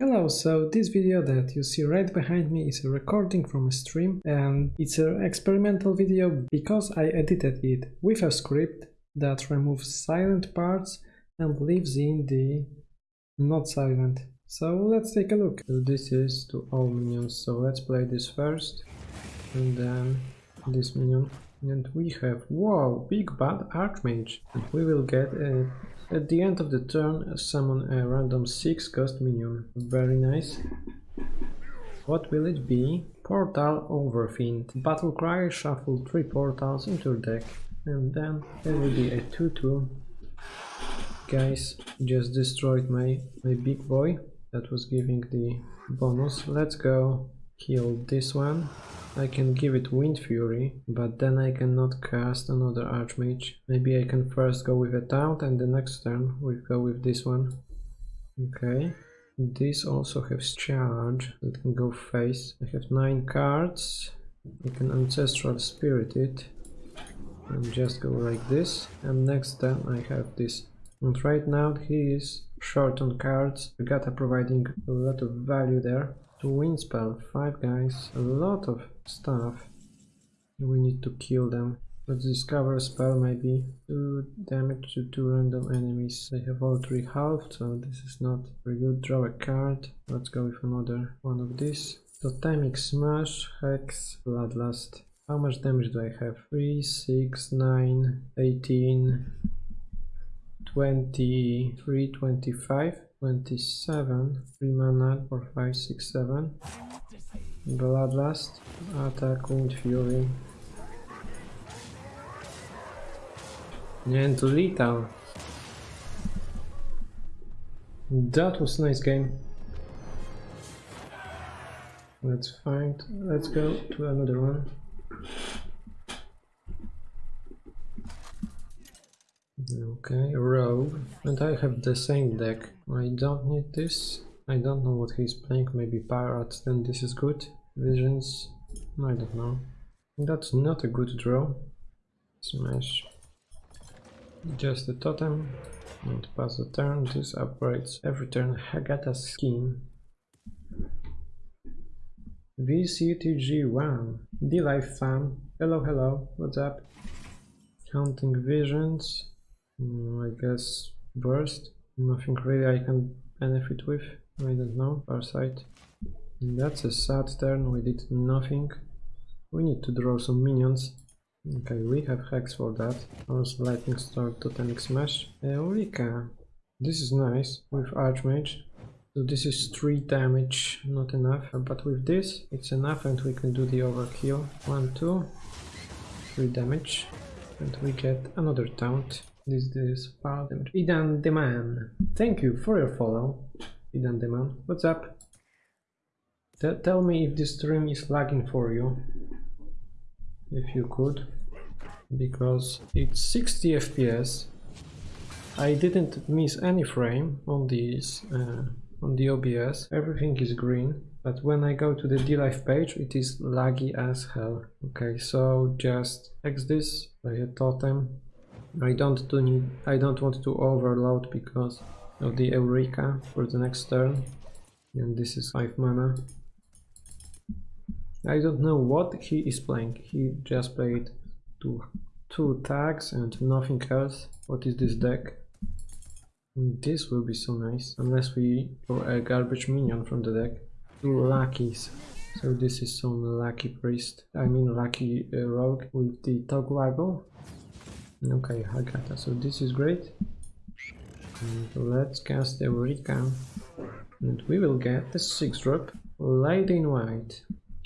Hello, so this video that you see right behind me is a recording from a stream and it's an experimental video because I edited it with a script that removes silent parts and leaves in the not silent. So let's take a look. This is to all minions, so let's play this first and then this minion. And we have, wow, big bad archmage. And we will get a at the end of the turn, summon a random 6 cost minion. Very nice. What will it be? Portal Overfiend. Battle Cry, shuffle 3 portals into your deck. And then there will be a 2-2. Guys, just destroyed my, my big boy that was giving the bonus. Let's go kill this one. I can give it Wind Fury, but then I cannot cast another Archmage. Maybe I can first go with a Taunt and the next turn we go with this one. Okay. This also has charge, it can go face. I have 9 cards. I can Ancestral Spirit it. And just go like this. And next turn I have this. And right now he is short on cards. Regatta providing a lot of value there wind spell, five guys, a lot of stuff. We need to kill them. Let's discover a spell maybe. Do damage to two random enemies. They have all three halved, so this is not very good. Draw a card. Let's go with another one of these. Totemic Smash, Hex, Bloodlust. How much damage do I have? 3, 6, 9, 18, 23, 25. 27, 3 mana for 5, 6, 7. Bloodlust, attack, Wind Fury. And lethal. That was nice game. Let's find, let's go to another one. Okay, rogue. And I have the same deck. I don't need this. I don't know what he's playing. Maybe pirates, then this is good. Visions, I don't know. That's not a good draw. Smash. Just a totem. And pass the turn. This upgrades every turn Hagatha scheme. VCTG1. DLive fan. Hello, hello. What's up? Counting visions. Mm, I guess burst. Nothing really I can benefit with. I don't know. Farsight. That's a sad turn. We did nothing. We need to draw some minions. Okay, we have Hex for that. Also Lightning Storm, Totemic Smash. Eureka! This is nice with Archmage. So this is 3 damage, not enough. But with this, it's enough and we can do the overkill. 1, 2, 3 damage. And we get another taunt. This is part Idan Deman. Thank you for your follow. Idan Deman. What's up? T tell me if this stream is lagging for you. If you could. Because it's 60 FPS. I didn't miss any frame on this uh, on the OBS. Everything is green. But when I go to the DLive page, it is laggy as hell. Okay, so just X this, play a totem, I don't do need I don't want to overload because of the Eureka for the next turn. And this is 5 mana. I don't know what he is playing. He just played two, two tags and nothing else. What is this deck? This will be so nice. Unless we draw a garbage minion from the deck. Two luckies. So this is some lucky priest. I mean lucky uh, rogue with the toggle Okay, that. So this is great. And let's cast Eureka. And we will get the 6 drop. Lady in White.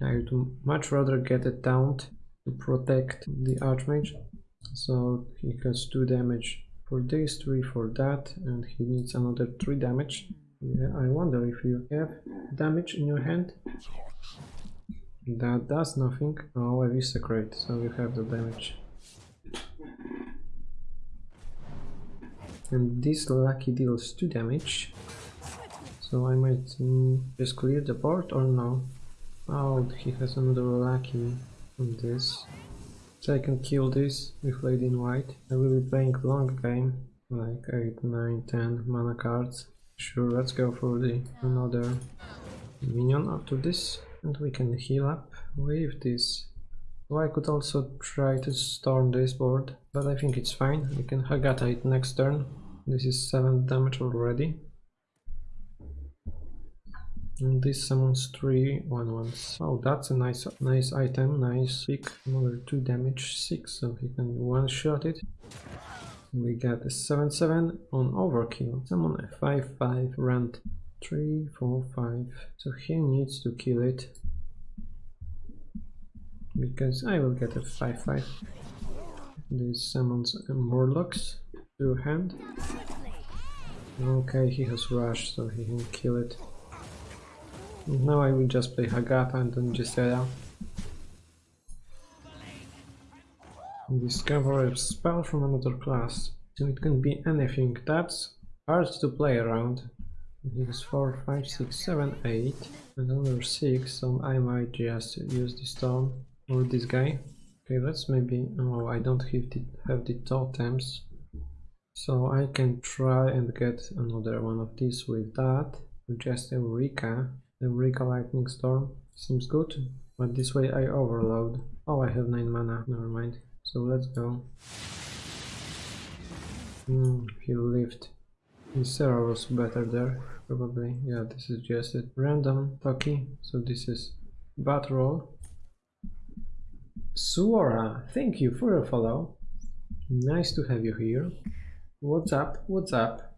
I would much rather get a taunt to protect the Archmage. So he has 2 damage for this, 3 for that, and he needs another 3 damage. Yeah, I wonder if you have damage in your hand. That does nothing. Oh, a secret, so you have the damage. And this lucky deals 2 damage. So I might mm, just clear the board or no? Oh he has another lucky on this. So I can kill this with Lady in White. I will be playing long game like 8, 9, 10 mana cards. Sure, let's go for the another minion after this. And we can heal up with this. Oh, I could also try to storm this board, but I think it's fine. We can Hagatha it next turn. This is 7 damage already. And this summons three one ones. Oh, that's a nice nice item, nice pick. Another 2 damage, 6, so he can one-shot it. We get a 7-7 on overkill. Summon a 5-5 rent. 3, 4, 5. So he needs to kill it. Because I will get a 5-5. This summons Morlocks to hand. Okay, he has Rush, so he can kill it. Now I will just play Hagatha and then Gisela. Discover a spell from another class. So it can be anything. That's hard to play around. It is 4, 5, 6, 7, 8. Another 6, so I might just use the stone or this guy. Okay, let's maybe... Oh, I don't have the, have the totems. So I can try and get another one of these with that. Just Eureka. Eureka Lightning Storm seems good, but this way I overload. Oh, I have 9 mana, never mind. So let's go. Hmm, he lived. Ysera was better there, probably. Yeah, this is just a random Toki, so this is battle roll. Suora, thank you for your follow. Nice to have you here. What's up? What's up?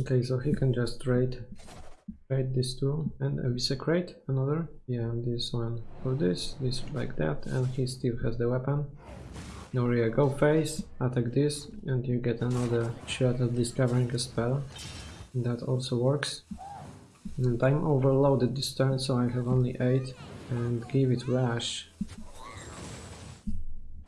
Okay, so he can just trade trade these two and eviscerate another. Yeah, this one for this, this like that, and he still has the weapon. Noria go face, attack this, and you get another shot at discovering a spell. That also works. And I'm overloaded this turn, so I have only 8 and give it rush.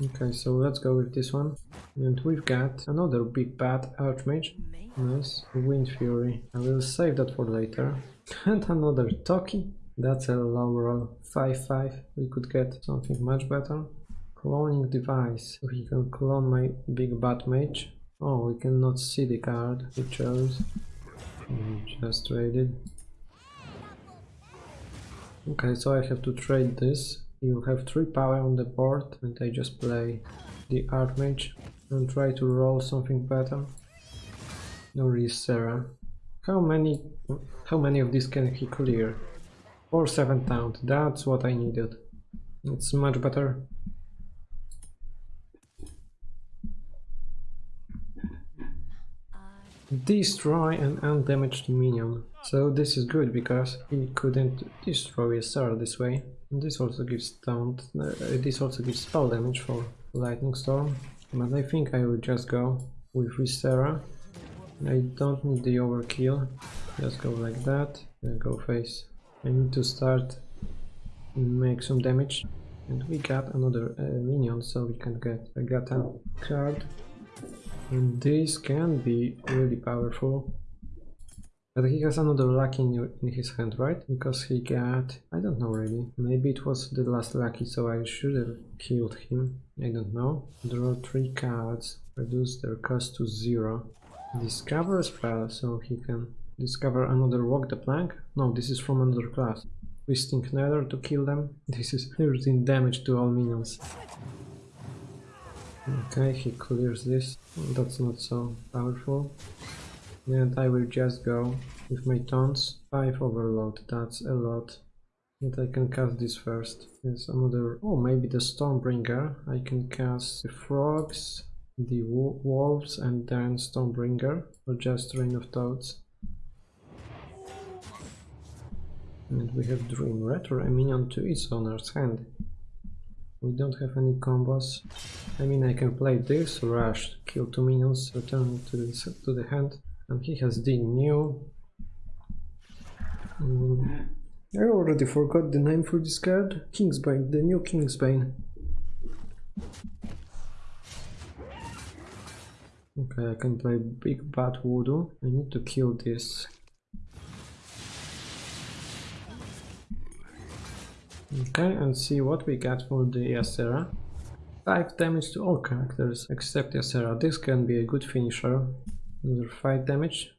Okay, so let's go with this one. And we've got another big bad Archmage. Nice. Wind Fury. I will save that for later. And another Toki. That's a low roll. 5-5. We could get something much better. Cloning device. He can clone my big bad mage. Oh, we cannot see the card he chose. We just traded. Okay, so I have to trade this. You have 3 power on the board and I just play the Archmage and try to roll something better. No risk Ysera. How many how many of these can he clear? 4 7 taunt, that's what I needed. It's much better. Destroy an undamaged minion. So this is good because he couldn't destroy a Sarah this way. And this also gives taunt, uh, this also gives spell damage for Lightning Storm. But I think I will just go with Ysera I don't need the overkill, just go like that, and go face. I need to start make some damage. And we got another uh, minion, so we can get a Gata card. And this can be really powerful. But he has another lucky in, in his hand, right? Because he got... I don't know really. Maybe it was the last lucky, so I should have killed him. I don't know. Draw three cards, reduce their cost to zero. Discover spell, so he can discover another walk the plank. No, this is from another class. Twisting Nether to kill them. This is 13 damage to all minions. Okay, he clears this. That's not so powerful. And I will just go with my taunts. 5 overload, that's a lot. And I can cast this first. There's another... Oh, maybe the Stormbringer. I can cast the frogs, the wolves and then Stormbringer. or just Rain of Toads. And we have Dream Retro, a minion to its owner's hand. We don't have any combos. I mean, I can play this, rush, kill two minions, return to the, to the hand, and he has the new... Um, I already forgot the name for this card. Kingsbane, the new Kingsbane. Okay, I can play Big Bad Voodoo. I need to kill this. Okay, and see what we get for the Ysera. 5 damage to all characters except Ysera. This can be a good finisher. Another 5 damage.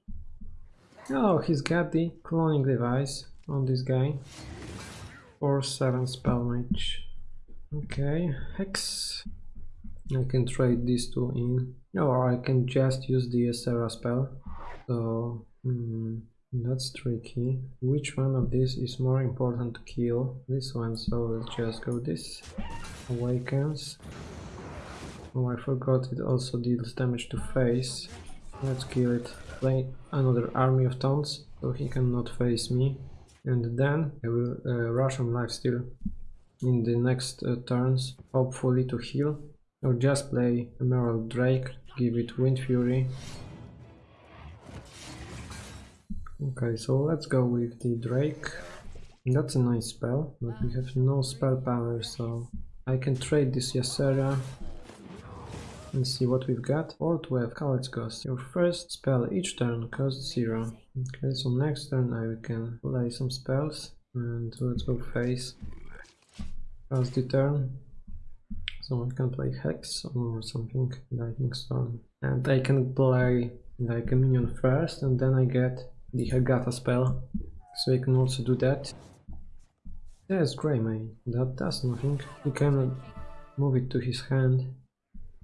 Oh, he's got the cloning device on this guy. 4 7 spell mage. Okay, Hex. I can trade these two in. Or I can just use the Ysera spell. So, hmm, that's tricky. Which one of these is more important to kill? This one, so let's just go this. Awakens. Oh, I forgot it also deals damage to face. Let's kill it. Play another army of taunts, so he cannot face me. And then I will uh, rush on lifesteal in the next uh, turns, hopefully to heal. Or just play Emerald Drake, give it Wind Fury. Okay, so let's go with the Drake. That's a nice spell, but we have no spell power, so I can trade this Ysera and see what we've got. Or 12 Coward's Ghost. Your first spell each turn costs 0. Okay, so next turn I can play some spells and let's go face. Pass the turn. So I can play Hex or something, Lightning Storm. And I can play like a minion first and then I get the Hagatha spell. So I can also do that. There's Greymane, that does nothing. He cannot move it to his hand.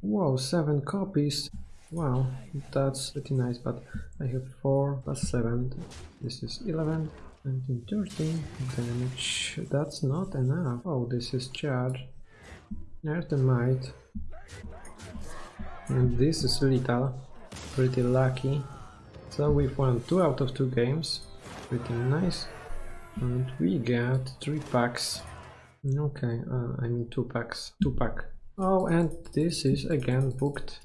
Wow, 7 copies! Wow, that's pretty nice, but I have 4 plus 7. This is 11, 19, 13 damage. That's not enough. Oh, this is charge. Earthen Might. And this is lethal. Pretty lucky. So we've won 2 out of 2 games. Pretty nice. And we got 3 packs. Okay, uh, I mean 2 packs. 2 pack. Oh, and this is again booked